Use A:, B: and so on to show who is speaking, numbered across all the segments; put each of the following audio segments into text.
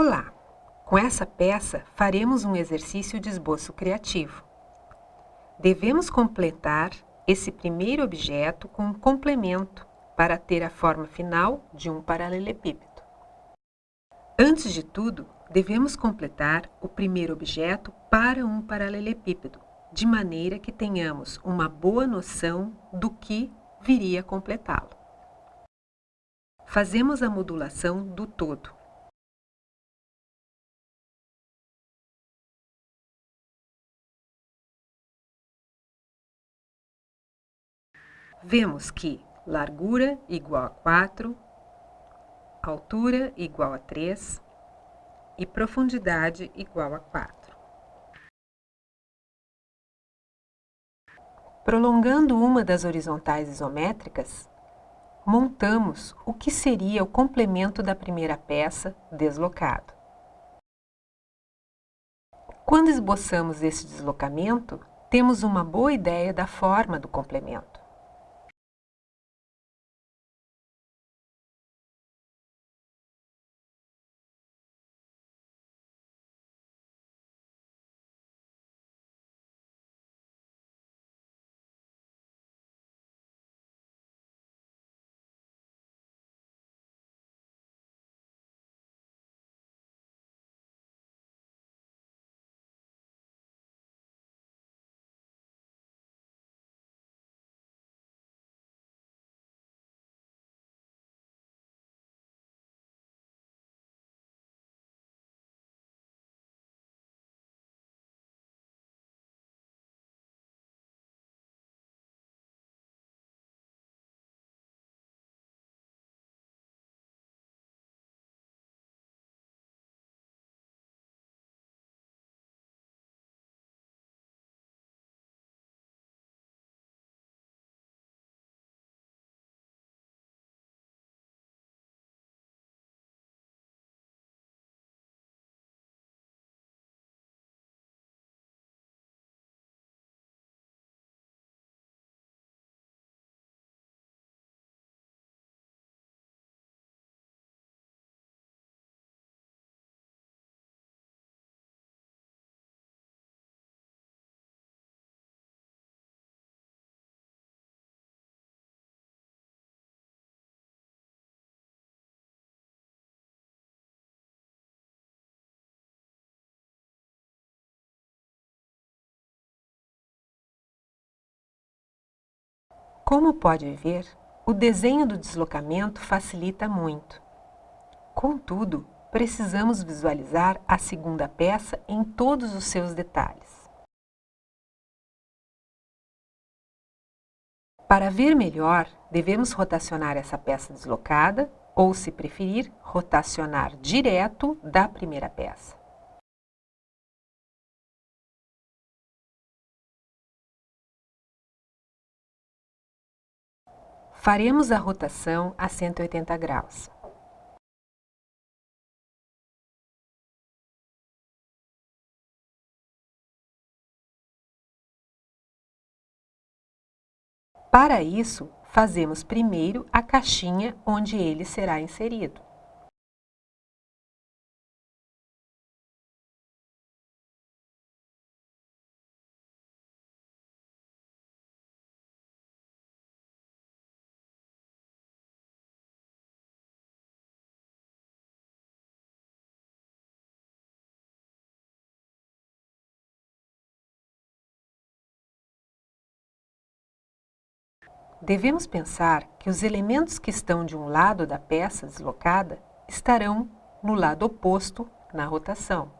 A: Olá! Com essa peça, faremos um exercício de esboço criativo. Devemos completar esse primeiro objeto com um complemento para ter a forma final de um paralelepípedo. Antes de tudo, devemos completar o primeiro objeto para um paralelepípedo, de maneira que tenhamos uma boa noção do que viria a completá-lo. Fazemos a modulação do todo. Vemos que largura igual a 4, altura igual a 3 e profundidade igual a 4. Prolongando uma das horizontais isométricas, montamos o que seria o complemento da primeira peça deslocado. Quando esboçamos esse deslocamento, temos uma boa ideia da forma do complemento. Como pode ver, o desenho do deslocamento facilita muito. Contudo, precisamos visualizar a segunda peça em todos os seus detalhes. Para ver melhor, devemos rotacionar essa peça deslocada ou, se preferir, rotacionar direto da primeira peça. Faremos a rotação a 180 graus. Para isso, fazemos primeiro a caixinha onde ele será inserido. Devemos pensar que os elementos que estão de um lado da peça deslocada estarão no lado oposto na rotação.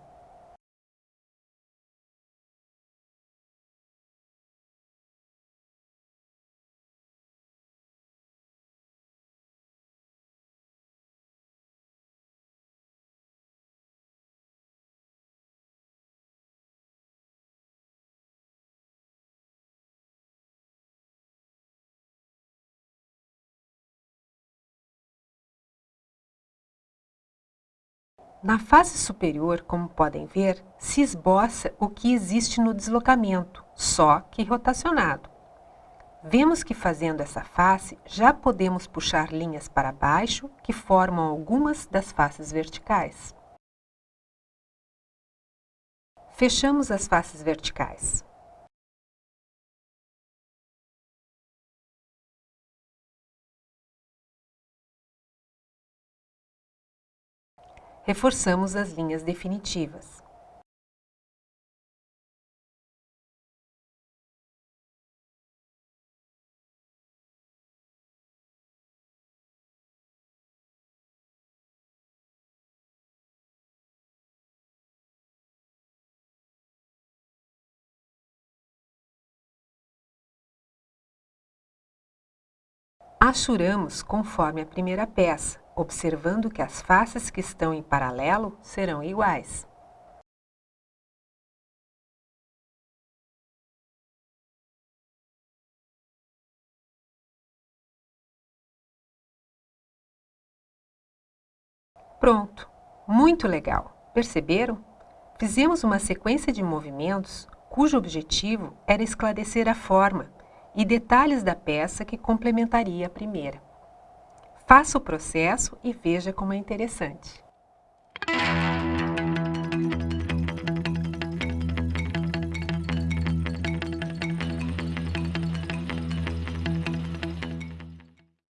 A: Na fase superior, como podem ver, se esboça o que existe no deslocamento, só que rotacionado. Vemos que fazendo essa face, já podemos puxar linhas para baixo que formam algumas das faces verticais. Fechamos as faces verticais. Reforçamos as linhas definitivas. Achuramos conforme a primeira peça, observando que as faces que estão em paralelo serão iguais. Pronto! Muito legal! Perceberam? Fizemos uma sequência de movimentos cujo objetivo era esclarecer a forma, e detalhes da peça que complementaria a primeira. Faça o processo e veja como é interessante.